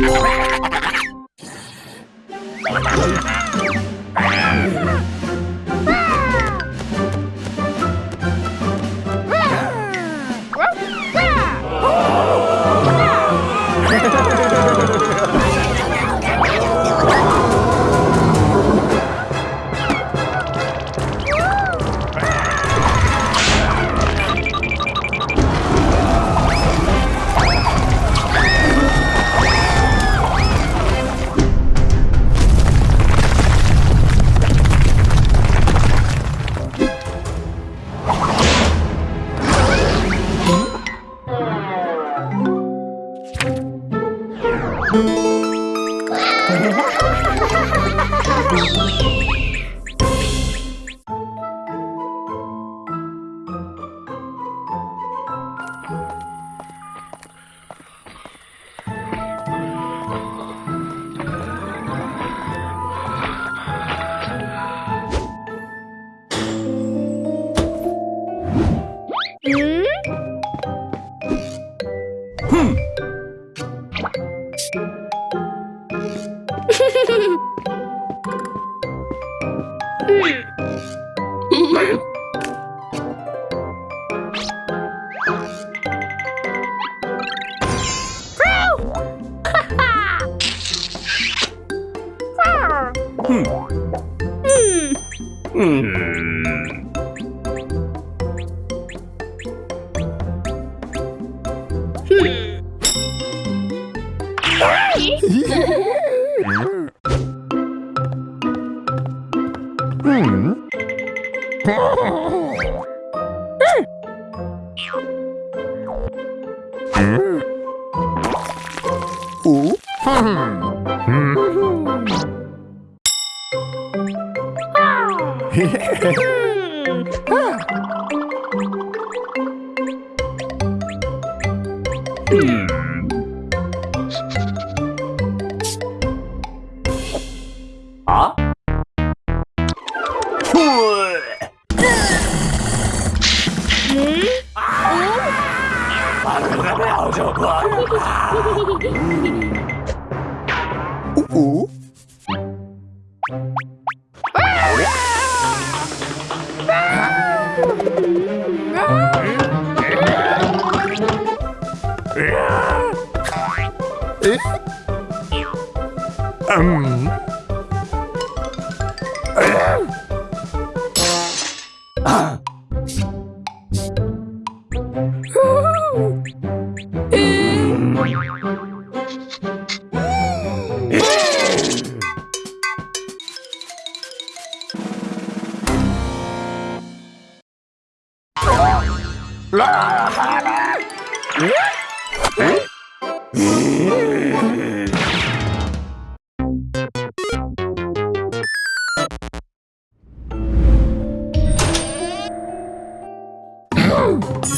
Wow. Ha ha ha ha! Hmm. え？っうん Hmm.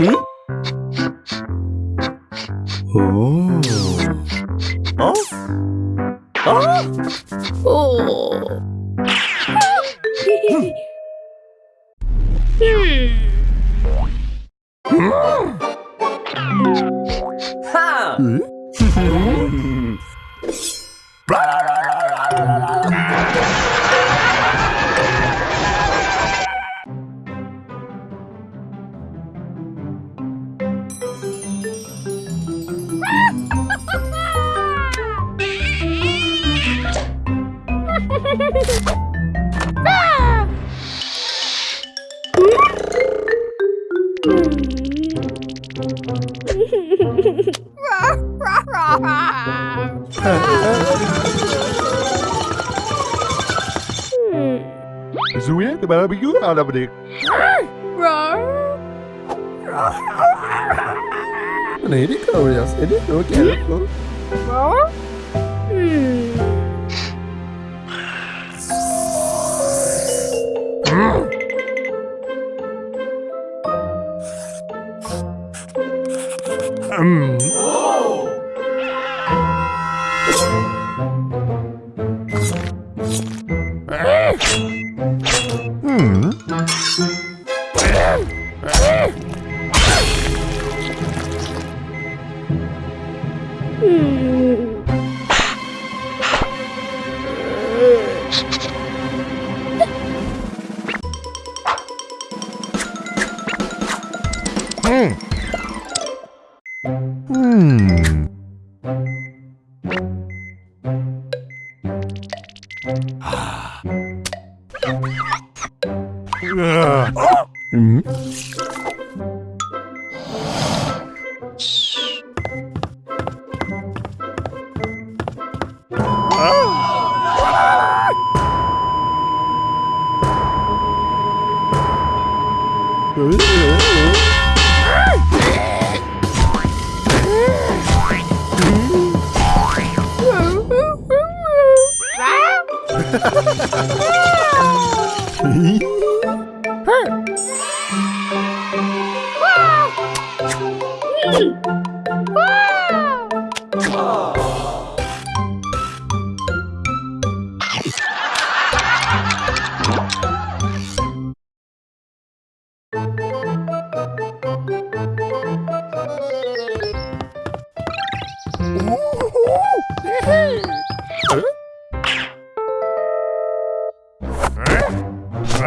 응? 오. 어? 어? 오. 음. 하. 음? Zo Zuye, the barbecue, and I'm. Nee, die kan wel eens. En die ook, ja. Mm. Wow!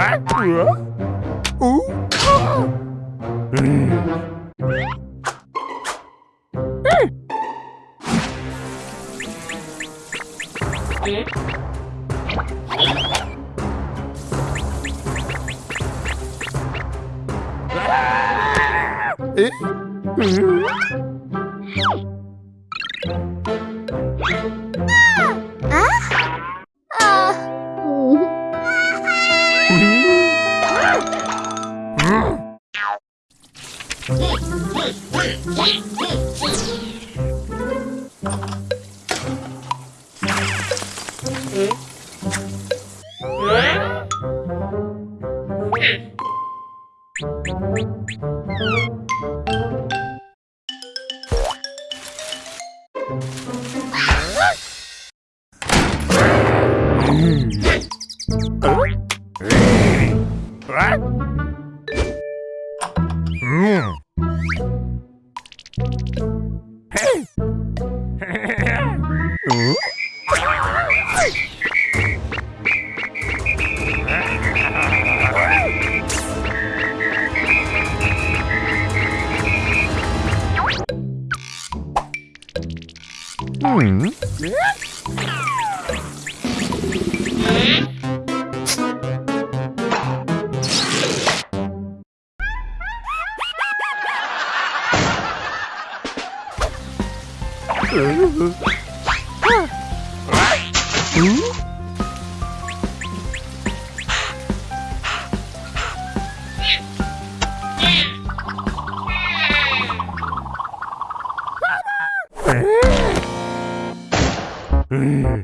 Eh? 嗯。Hmm?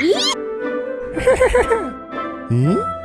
咦？嗯